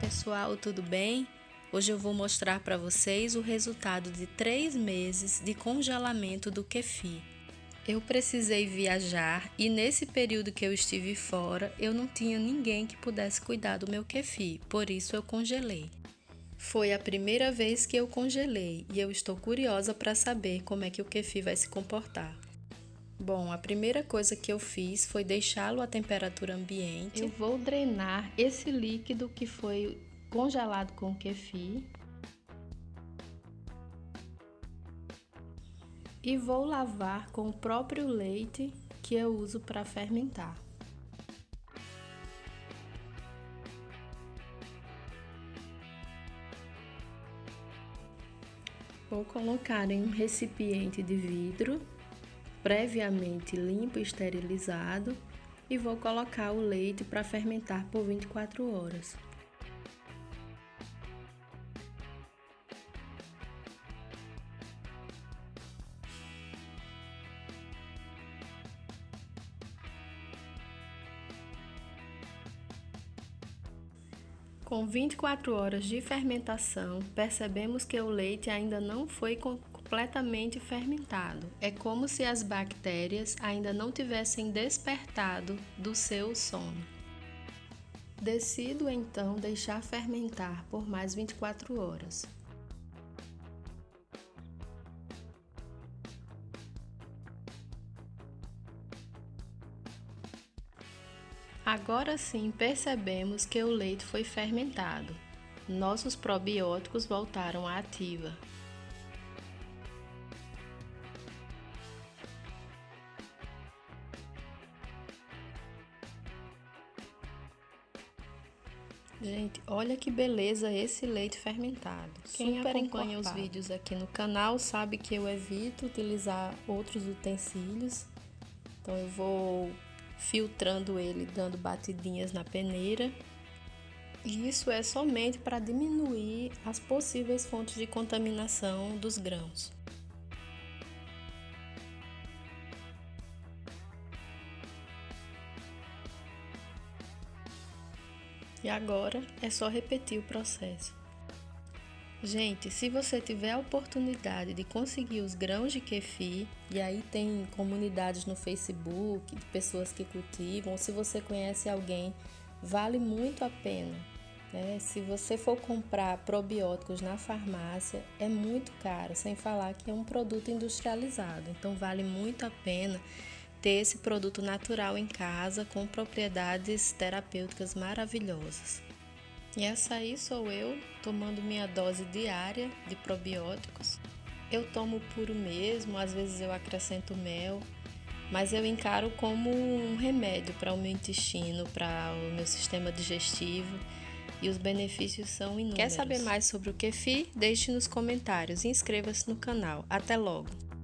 pessoal, tudo bem? Hoje eu vou mostrar para vocês o resultado de três meses de congelamento do kefir. Eu precisei viajar e nesse período que eu estive fora, eu não tinha ninguém que pudesse cuidar do meu kefir, por isso eu congelei. Foi a primeira vez que eu congelei e eu estou curiosa para saber como é que o kefir vai se comportar. Bom, a primeira coisa que eu fiz foi deixá-lo à temperatura ambiente. Eu vou drenar esse líquido que foi congelado com kefir. E vou lavar com o próprio leite que eu uso para fermentar. Vou colocar em um recipiente de vidro previamente limpo e esterilizado e vou colocar o leite para fermentar por 24 horas. Com 24 horas de fermentação, percebemos que o leite ainda não foi completamente fermentado. É como se as bactérias ainda não tivessem despertado do seu sono. Decido então deixar fermentar por mais 24 horas. Agora sim percebemos que o leite foi fermentado. Nossos probióticos voltaram à ativa. Gente, olha que beleza esse leite fermentado. Quem Super acompanha encorpado. os vídeos aqui no canal sabe que eu evito utilizar outros utensílios. Então eu vou filtrando ele, dando batidinhas na peneira. E isso é somente para diminuir as possíveis fontes de contaminação dos grãos. E agora é só repetir o processo. Gente, se você tiver a oportunidade de conseguir os grãos de kefir, e aí tem comunidades no Facebook de pessoas que cultivam, se você conhece alguém, vale muito a pena. Né? Se você for comprar probióticos na farmácia, é muito caro, sem falar que é um produto industrializado. Então vale muito a pena ter esse produto natural em casa com propriedades terapêuticas maravilhosas. E essa aí sou eu tomando minha dose diária de probióticos. Eu tomo puro mesmo, às vezes eu acrescento mel, mas eu encaro como um remédio para o meu intestino, para o meu sistema digestivo e os benefícios são inúmeros. Quer saber mais sobre o kefir? Deixe nos comentários e inscreva-se no canal. Até logo!